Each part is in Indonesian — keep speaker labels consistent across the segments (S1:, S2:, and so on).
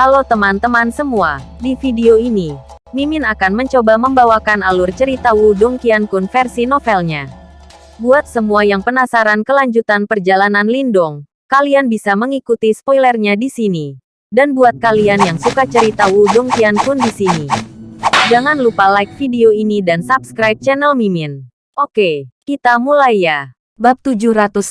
S1: Halo teman-teman semua, di video ini, Mimin akan mencoba membawakan alur cerita Wudong Qiankun versi novelnya. Buat semua yang penasaran kelanjutan perjalanan Lindong, kalian bisa mengikuti spoilernya di sini. Dan buat kalian yang suka cerita Wudong Qiankun di sini, jangan lupa like video ini dan subscribe channel Mimin. Oke, kita mulai ya. Bab 710,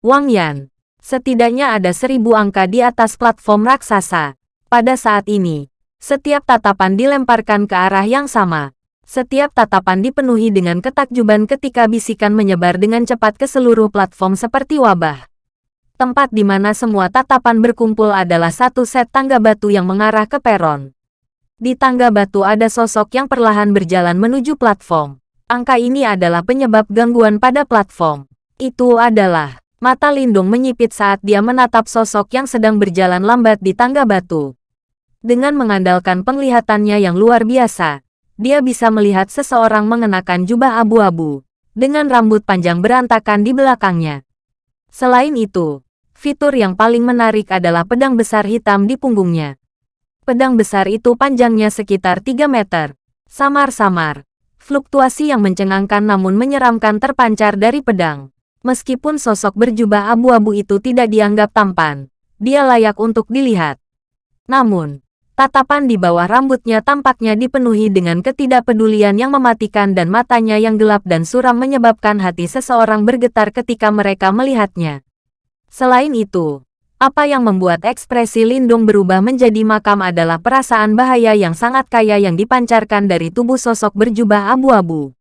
S1: Wang Yan. Setidaknya ada seribu angka di atas platform raksasa. Pada saat ini, setiap tatapan dilemparkan ke arah yang sama. Setiap tatapan dipenuhi dengan ketakjuban ketika bisikan menyebar dengan cepat ke seluruh platform seperti wabah. Tempat di mana semua tatapan berkumpul adalah satu set tangga batu yang mengarah ke peron. Di tangga batu ada sosok yang perlahan berjalan menuju platform. Angka ini adalah penyebab gangguan pada platform. Itu adalah Mata Lindung menyipit saat dia menatap sosok yang sedang berjalan lambat di tangga batu. Dengan mengandalkan penglihatannya yang luar biasa, dia bisa melihat seseorang mengenakan jubah abu-abu, dengan rambut panjang berantakan di belakangnya. Selain itu, fitur yang paling menarik adalah pedang besar hitam di punggungnya. Pedang besar itu panjangnya sekitar 3 meter. Samar-samar, fluktuasi yang mencengangkan namun menyeramkan terpancar dari pedang. Meskipun sosok berjubah abu-abu itu tidak dianggap tampan, dia layak untuk dilihat. Namun, tatapan di bawah rambutnya tampaknya dipenuhi dengan ketidakpedulian yang mematikan dan matanya yang gelap dan suram menyebabkan hati seseorang bergetar ketika mereka melihatnya. Selain itu, apa yang membuat ekspresi Lindung berubah menjadi makam adalah perasaan bahaya yang sangat kaya yang dipancarkan dari tubuh sosok berjubah abu-abu.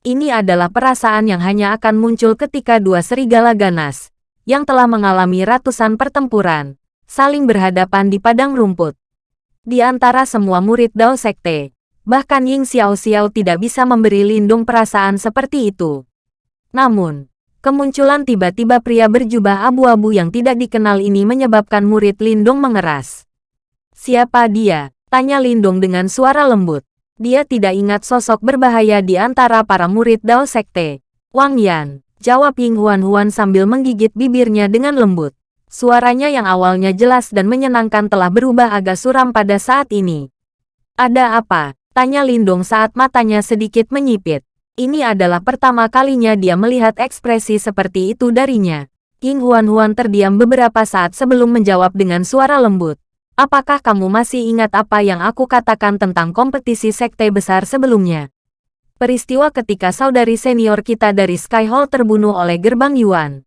S1: Ini adalah perasaan yang hanya akan muncul ketika dua serigala ganas, yang telah mengalami ratusan pertempuran, saling berhadapan di padang rumput. Di antara semua murid Dao Sekte, bahkan Ying Xiao Xiao tidak bisa memberi lindung perasaan seperti itu. Namun, kemunculan tiba-tiba pria berjubah abu-abu yang tidak dikenal ini menyebabkan murid Lindung mengeras. Siapa dia? Tanya Lindung dengan suara lembut dia tidak ingat sosok berbahaya di antara para murid Dao Sekte. Wang Yan, jawab Ying Huan Huan sambil menggigit bibirnya dengan lembut. Suaranya yang awalnya jelas dan menyenangkan telah berubah agak suram pada saat ini. Ada apa? Tanya Lindong saat matanya sedikit menyipit. Ini adalah pertama kalinya dia melihat ekspresi seperti itu darinya. Ying Huan Huan terdiam beberapa saat sebelum menjawab dengan suara lembut. Apakah kamu masih ingat apa yang aku katakan tentang kompetisi sekte besar sebelumnya? Peristiwa ketika saudari senior kita dari Sky Hall terbunuh oleh gerbang Yuan.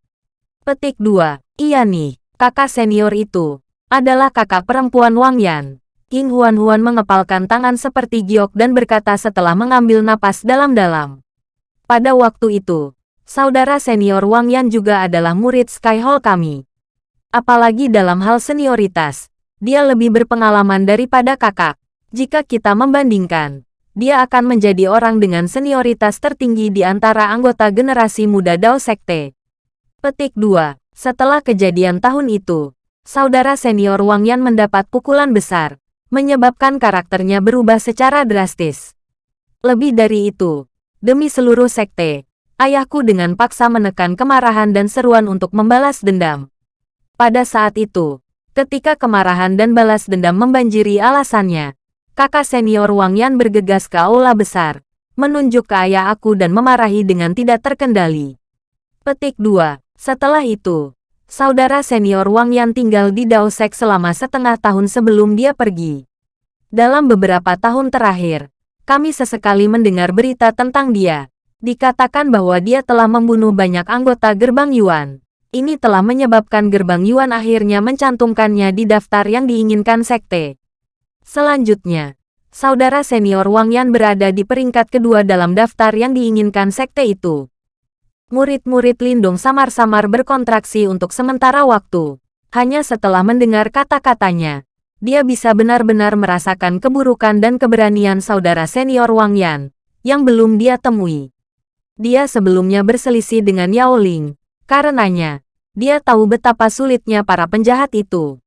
S1: Petik 2. Iya nih, kakak senior itu adalah kakak perempuan Wang Yan. King Huan Huan mengepalkan tangan seperti giok dan berkata setelah mengambil napas dalam-dalam. Pada waktu itu, saudara senior Wang Yan juga adalah murid Sky Hall kami. Apalagi dalam hal senioritas, dia lebih berpengalaman daripada kakak. Jika kita membandingkan, dia akan menjadi orang dengan senioritas tertinggi di antara anggota generasi muda Dao Sekte. Petik 2. Setelah kejadian tahun itu, saudara senior Wang Yan mendapat pukulan besar, menyebabkan karakternya berubah secara drastis. Lebih dari itu, demi seluruh sekte, ayahku dengan paksa menekan kemarahan dan seruan untuk membalas dendam. Pada saat itu, Ketika kemarahan dan balas dendam membanjiri alasannya, kakak senior Wang Yan bergegas ke aula besar, menunjuk ke ayah aku dan memarahi dengan tidak terkendali. Petik 2. Setelah itu, saudara senior Wang Yan tinggal di Daosek selama setengah tahun sebelum dia pergi. Dalam beberapa tahun terakhir, kami sesekali mendengar berita tentang dia. Dikatakan bahwa dia telah membunuh banyak anggota gerbang Yuan. Ini telah menyebabkan gerbang Yuan akhirnya mencantumkannya di daftar yang diinginkan sekte. Selanjutnya, saudara senior Wang Yan berada di peringkat kedua dalam daftar yang diinginkan sekte itu. Murid-murid Lindung samar-samar berkontraksi untuk sementara waktu. Hanya setelah mendengar kata-katanya, dia bisa benar-benar merasakan keburukan dan keberanian saudara senior Wang Yan, yang belum dia temui. Dia sebelumnya berselisih dengan Yao Ling, Karenanya, dia tahu betapa sulitnya para penjahat itu.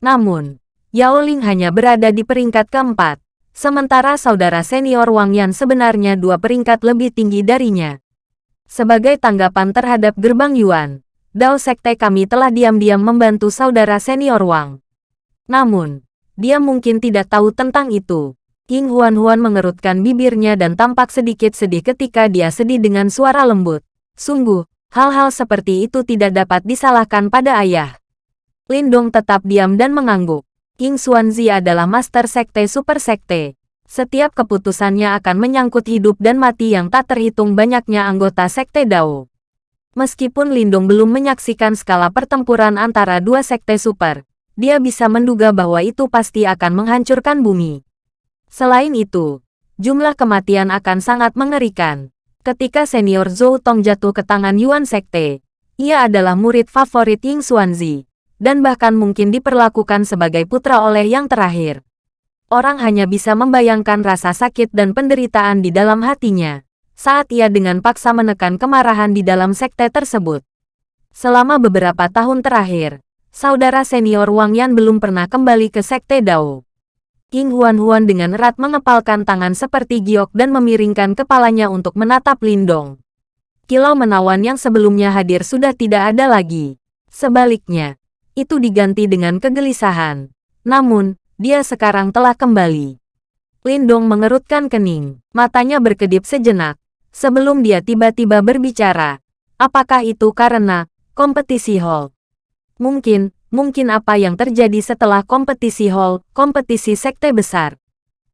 S1: Namun, Yao Ling hanya berada di peringkat keempat, sementara saudara senior Wang Yan sebenarnya dua peringkat lebih tinggi darinya. Sebagai tanggapan terhadap gerbang Yuan, Dao Sekte kami telah diam-diam membantu saudara senior Wang. Namun, dia mungkin tidak tahu tentang itu. King Huan-Huan mengerutkan bibirnya dan tampak sedikit sedih ketika dia sedih dengan suara lembut. Sungguh, hal-hal seperti itu tidak dapat disalahkan pada ayah. Lindong tetap diam dan mengangguk. King Xuanzi adalah master sekte super sekte. Setiap keputusannya akan menyangkut hidup dan mati yang tak terhitung banyaknya anggota sekte Dao. Meskipun Lindung belum menyaksikan skala pertempuran antara dua sekte super, dia bisa menduga bahwa itu pasti akan menghancurkan bumi. Selain itu, jumlah kematian akan sangat mengerikan. Ketika senior Zhou Tong jatuh ke tangan Yuan Sekte, ia adalah murid favorit Ying Xuanzi, dan bahkan mungkin diperlakukan sebagai putra oleh yang terakhir. Orang hanya bisa membayangkan rasa sakit dan penderitaan di dalam hatinya saat ia dengan paksa menekan kemarahan di dalam sekte tersebut. Selama beberapa tahun terakhir, saudara senior Wang Yan belum pernah kembali ke sekte Dao. King Huan-Huan dengan erat mengepalkan tangan seperti giok dan memiringkan kepalanya untuk menatap Lindong. Kilau menawan yang sebelumnya hadir sudah tidak ada lagi. Sebaliknya, itu diganti dengan kegelisahan. Namun, dia sekarang telah kembali. Lindong mengerutkan kening, matanya berkedip sejenak, sebelum dia tiba-tiba berbicara. Apakah itu karena kompetisi hall? Mungkin, mungkin apa yang terjadi setelah kompetisi hall, kompetisi sekte besar.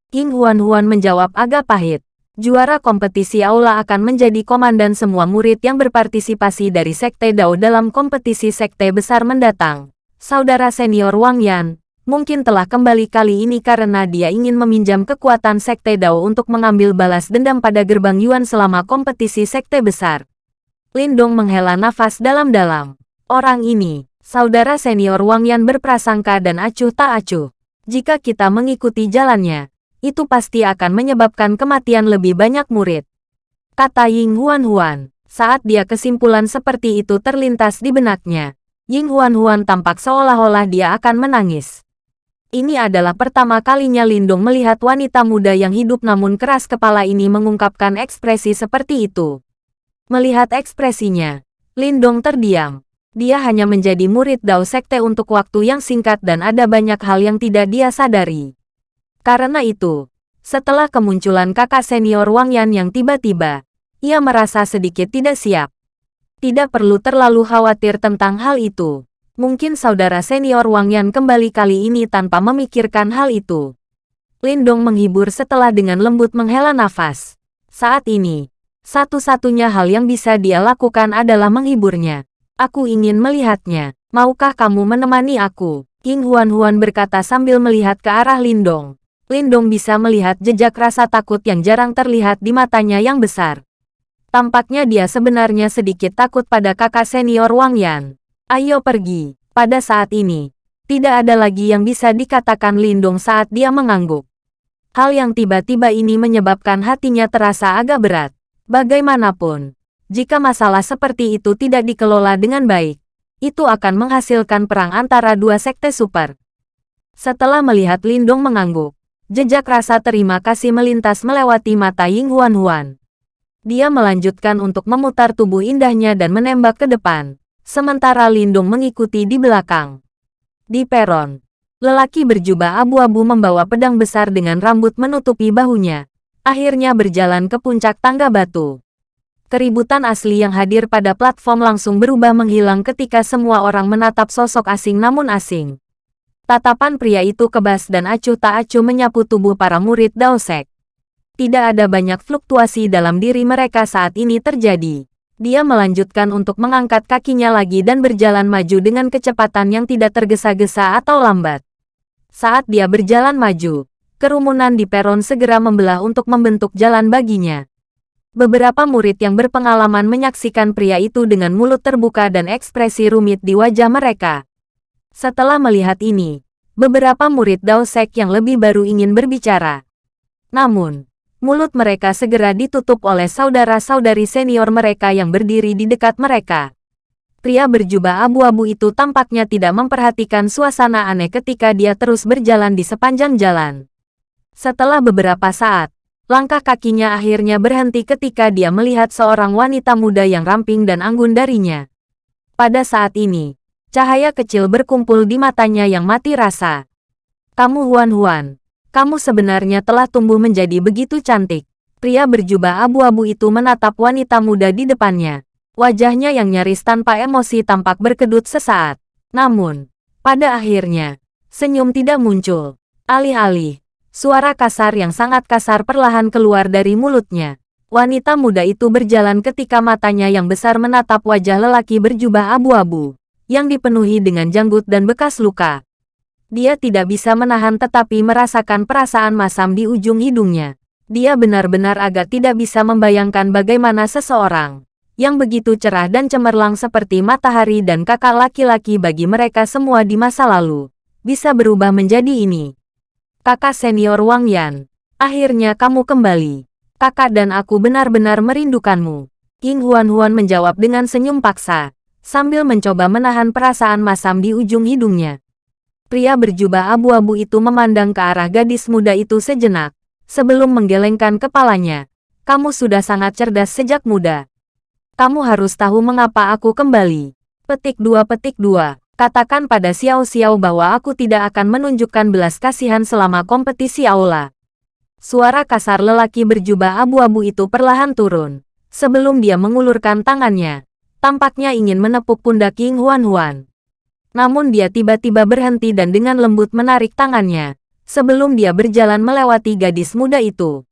S1: King Huan-Huan menjawab agak pahit. Juara kompetisi aula akan menjadi komandan semua murid yang berpartisipasi dari sekte Dao dalam kompetisi sekte besar mendatang. Saudara senior Wang Yan, mungkin telah kembali kali ini karena dia ingin meminjam kekuatan Sekte Dao untuk mengambil balas dendam pada gerbang Yuan selama kompetisi Sekte besar. Lindong menghela nafas dalam-dalam. Orang ini, saudara senior Wang Yan berprasangka dan acuh tak acuh. Jika kita mengikuti jalannya, itu pasti akan menyebabkan kematian lebih banyak murid. Kata Ying Huan Huan, saat dia kesimpulan seperti itu terlintas di benaknya. Ying Huan Huan tampak seolah-olah dia akan menangis. Ini adalah pertama kalinya Lindung melihat wanita muda yang hidup namun keras kepala ini mengungkapkan ekspresi seperti itu. Melihat ekspresinya, Lindong terdiam. Dia hanya menjadi murid Dao Sekte untuk waktu yang singkat dan ada banyak hal yang tidak dia sadari. Karena itu, setelah kemunculan kakak senior Wang Yan yang tiba-tiba, ia merasa sedikit tidak siap. Tidak perlu terlalu khawatir tentang hal itu. Mungkin saudara senior Wang Yan kembali kali ini tanpa memikirkan hal itu. Lindong menghibur setelah dengan lembut menghela nafas. Saat ini, satu-satunya hal yang bisa dia lakukan adalah menghiburnya. Aku ingin melihatnya. Maukah kamu menemani aku? King Huan-Huan berkata sambil melihat ke arah Lindong. Lindong bisa melihat jejak rasa takut yang jarang terlihat di matanya yang besar. Tampaknya dia sebenarnya sedikit takut pada kakak senior Wang Yan. Ayo pergi. Pada saat ini, tidak ada lagi yang bisa dikatakan Lindung saat dia mengangguk. Hal yang tiba-tiba ini menyebabkan hatinya terasa agak berat. Bagaimanapun, jika masalah seperti itu tidak dikelola dengan baik, itu akan menghasilkan perang antara dua sekte super. Setelah melihat Lindung mengangguk, jejak rasa terima kasih melintas melewati mata Ying Huan Huan. Dia melanjutkan untuk memutar tubuh indahnya dan menembak ke depan sementara Lindung mengikuti di belakang. Di peron, lelaki berjubah abu-abu membawa pedang besar dengan rambut menutupi bahunya, akhirnya berjalan ke puncak tangga batu. Keributan asli yang hadir pada platform langsung berubah menghilang ketika semua orang menatap sosok asing namun asing. Tatapan pria itu kebas dan acuh tak acuh menyapu tubuh para murid Daosek. Tidak ada banyak fluktuasi dalam diri mereka saat ini terjadi. Dia melanjutkan untuk mengangkat kakinya lagi dan berjalan maju dengan kecepatan yang tidak tergesa-gesa atau lambat. Saat dia berjalan maju, kerumunan di peron segera membelah untuk membentuk jalan baginya. Beberapa murid yang berpengalaman menyaksikan pria itu dengan mulut terbuka dan ekspresi rumit di wajah mereka. Setelah melihat ini, beberapa murid Dao Sek yang lebih baru ingin berbicara. Namun, mulut mereka segera ditutup oleh saudara-saudari senior mereka yang berdiri di dekat mereka. Pria berjubah abu-abu itu tampaknya tidak memperhatikan suasana aneh ketika dia terus berjalan di sepanjang jalan. Setelah beberapa saat, langkah kakinya akhirnya berhenti ketika dia melihat seorang wanita muda yang ramping dan anggun darinya. Pada saat ini, cahaya kecil berkumpul di matanya yang mati rasa. Kamu Huan-Huan. Kamu sebenarnya telah tumbuh menjadi begitu cantik. Pria berjubah abu-abu itu menatap wanita muda di depannya. Wajahnya yang nyaris tanpa emosi tampak berkedut sesaat. Namun, pada akhirnya, senyum tidak muncul. Alih-alih, suara kasar yang sangat kasar perlahan keluar dari mulutnya. Wanita muda itu berjalan ketika matanya yang besar menatap wajah lelaki berjubah abu-abu, yang dipenuhi dengan janggut dan bekas luka. Dia tidak bisa menahan tetapi merasakan perasaan masam di ujung hidungnya. Dia benar-benar agak tidak bisa membayangkan bagaimana seseorang yang begitu cerah dan cemerlang seperti matahari dan kakak laki-laki bagi mereka semua di masa lalu, bisa berubah menjadi ini. Kakak senior Wang Yan, akhirnya kamu kembali. Kakak dan aku benar-benar merindukanmu. King Huan-Huan menjawab dengan senyum paksa, sambil mencoba menahan perasaan masam di ujung hidungnya. Pria berjubah abu-abu itu memandang ke arah gadis muda itu sejenak, sebelum menggelengkan kepalanya. Kamu sudah sangat cerdas sejak muda. Kamu harus tahu mengapa aku kembali. Petik dua petik dua. Katakan pada Xiao Xiao bahwa aku tidak akan menunjukkan belas kasihan selama kompetisi aula. Suara kasar lelaki berjubah abu-abu itu perlahan turun. Sebelum dia mengulurkan tangannya, tampaknya ingin menepuk pundak King Huan Huan. Namun dia tiba-tiba berhenti dan dengan lembut menarik tangannya, sebelum dia berjalan melewati gadis muda itu.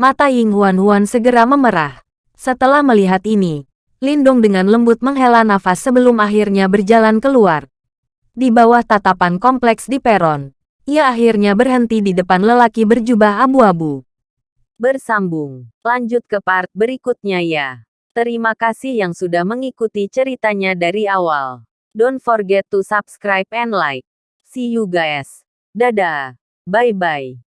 S1: Mata Ying Huan Huan segera memerah. Setelah melihat ini, Lindung dengan lembut menghela nafas sebelum akhirnya berjalan keluar. Di bawah tatapan kompleks di peron, ia akhirnya berhenti di depan lelaki berjubah abu-abu. Bersambung. Lanjut ke part berikutnya ya. Terima kasih yang sudah mengikuti ceritanya dari awal. Don't forget to subscribe and like. See you guys. Dadah. Bye-bye.